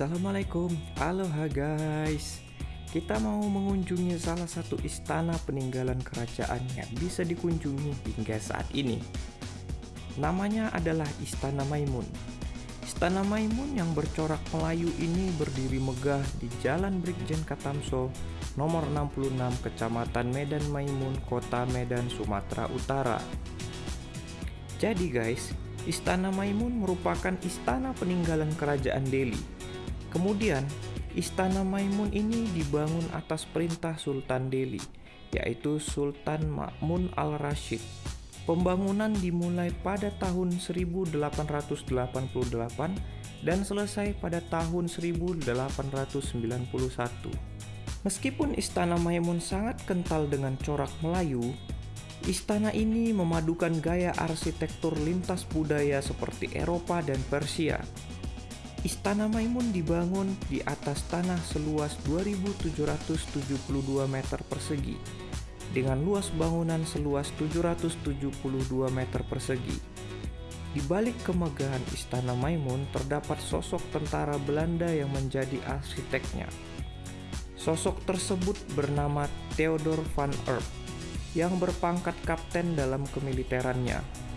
Assalamualaikum, aloha guys. Kita mau mengunjungi salah satu istana peninggalan kerajaan yang bisa dikunjungi hingga saat ini. Namanya adalah Istana Maimun. Istana Maimun yang bercorak Melayu ini berdiri megah di Jalan Brigjen Katamso nomor 66 Kecamatan Medan Maimun, Kota Medan, Sumatera Utara. Jadi guys, Istana Maimun merupakan istana peninggalan kerajaan Delhi. Kemudian, Istana Maimun ini dibangun atas perintah Sultan Delhi, yaitu Sultan Ma'mun al-Rashid. Pembangunan dimulai pada tahun 1888 dan selesai pada tahun 1891. Meskipun Istana Maimun sangat kental dengan corak Melayu, Istana ini memadukan gaya arsitektur lintas budaya seperti Eropa dan Persia. Istana Maimun dibangun di atas tanah seluas 2.772 meter persegi dengan luas bangunan seluas 772 meter persegi. Di balik kemegahan Istana Maimun terdapat sosok tentara Belanda yang menjadi arsiteknya. Sosok tersebut bernama Theodor van Erp yang berpangkat kapten dalam kemiliterannya.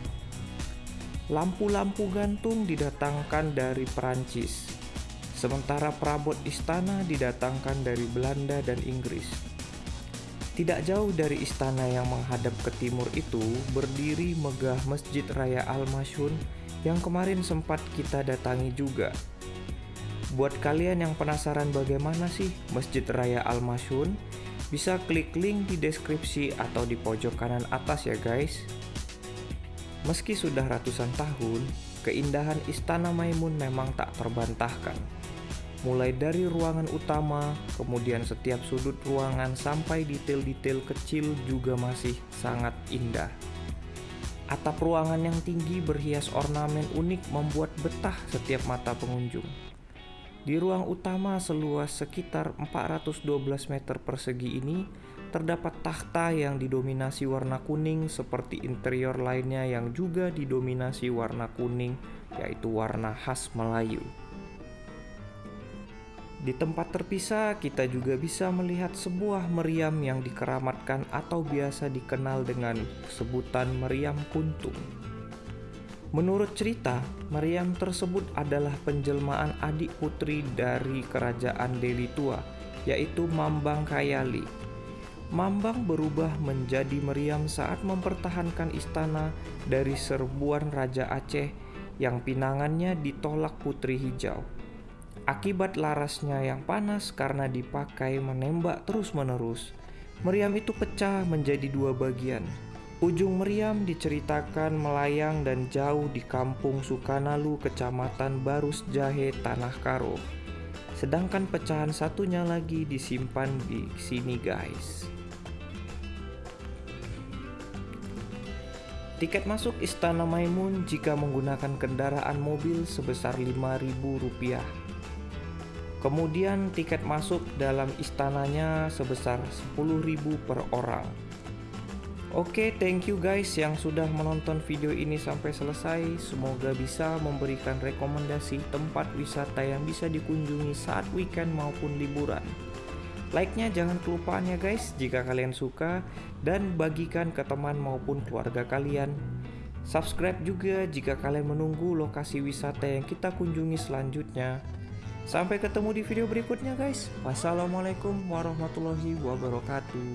Lampu-lampu gantung didatangkan dari Perancis, sementara perabot istana didatangkan dari Belanda dan Inggris. Tidak jauh dari istana yang menghadap ke timur itu berdiri megah Masjid Raya Al-Masyun yang kemarin sempat kita datangi juga. Buat kalian yang penasaran bagaimana sih Masjid Raya Al-Masyun, bisa klik link di deskripsi atau di pojok kanan atas ya guys. Meski sudah ratusan tahun, keindahan Istana Maimun memang tak terbantahkan. Mulai dari ruangan utama, kemudian setiap sudut ruangan sampai detail-detail kecil juga masih sangat indah. Atap ruangan yang tinggi berhias ornamen unik membuat betah setiap mata pengunjung. Di ruang utama seluas sekitar 412 meter persegi ini terdapat takhta yang didominasi warna kuning seperti interior lainnya yang juga didominasi warna kuning yaitu warna khas Melayu. Di tempat terpisah kita juga bisa melihat sebuah meriam yang dikeramatkan atau biasa dikenal dengan sebutan meriam kuntung. Menurut cerita, Maryam tersebut adalah penjelmaan adik putri dari kerajaan Delhi tua, yaitu Mambang Kayali. Mambang berubah menjadi Maryam saat mempertahankan istana dari serbuan Raja Aceh yang pinangannya ditolak Putri Hijau. Akibat larasnya yang panas karena dipakai menembak terus-menerus, meriam itu pecah menjadi dua bagian, Ujung meriam diceritakan melayang dan jauh di kampung Sukanalu, kecamatan Barus Jahe, Tanah Karo. Sedangkan pecahan satunya lagi disimpan di sini guys. Tiket masuk Istana Maimun jika menggunakan kendaraan mobil sebesar Rp5.000. Kemudian tiket masuk dalam istananya sebesar Rp10.000 per orang. Oke, okay, thank you guys yang sudah menonton video ini sampai selesai. Semoga bisa memberikan rekomendasi tempat wisata yang bisa dikunjungi saat weekend maupun liburan. Like-nya jangan kelupaan ya guys jika kalian suka dan bagikan ke teman maupun keluarga kalian. Subscribe juga jika kalian menunggu lokasi wisata yang kita kunjungi selanjutnya. Sampai ketemu di video berikutnya guys. Wassalamualaikum warahmatullahi wabarakatuh.